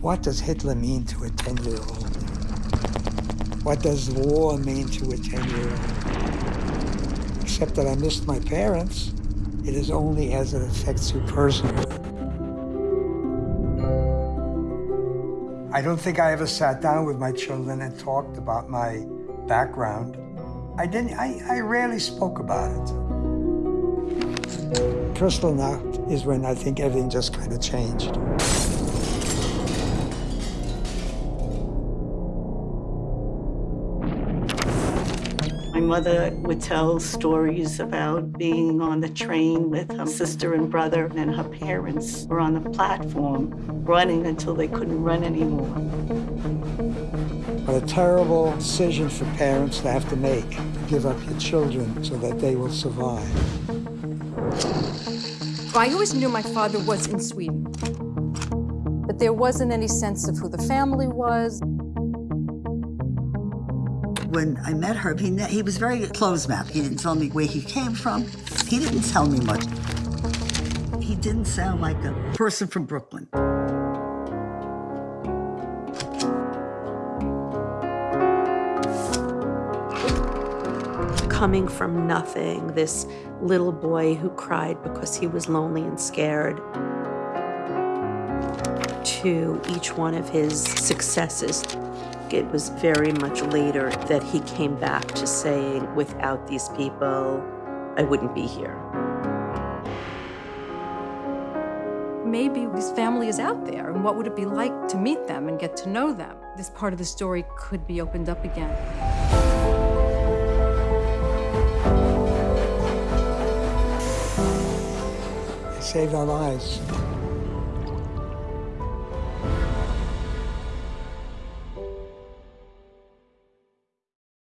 What does Hitler mean to a 10-year-old? What does war mean to a 10-year-old? Except that I missed my parents. It is only as it affects you personally. I don't think I ever sat down with my children and talked about my background. I didn't, I, I rarely spoke about it. Kristallnacht is when I think everything just kind of changed. Mother would tell stories about being on the train with her sister and brother, and her parents were on the platform running until they couldn't run anymore. What a terrible decision for parents to have to make, to give up your children so that they will survive. I always knew my father was in Sweden, but there wasn't any sense of who the family was. When I met Herb, he, he was very closed-mouthed. He didn't tell me where he came from. He didn't tell me much. He didn't sound like a person from Brooklyn. Coming from nothing, this little boy who cried because he was lonely and scared, to each one of his successes. It was very much later that he came back to saying, without these people, I wouldn't be here. Maybe his family is out there, and what would it be like to meet them and get to know them? This part of the story could be opened up again. They saved our lives.